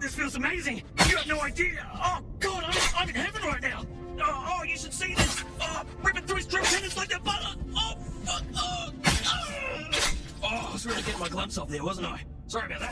God, this feels amazing. You have no idea. Oh, God, I'm, I'm in heaven right now. Oh, oh, you should see this. Oh, ripping through his drill tendons like they're butter. Oh, fuck. Oh, oh. oh, I was really getting my gloves off there, wasn't I? Sorry about that.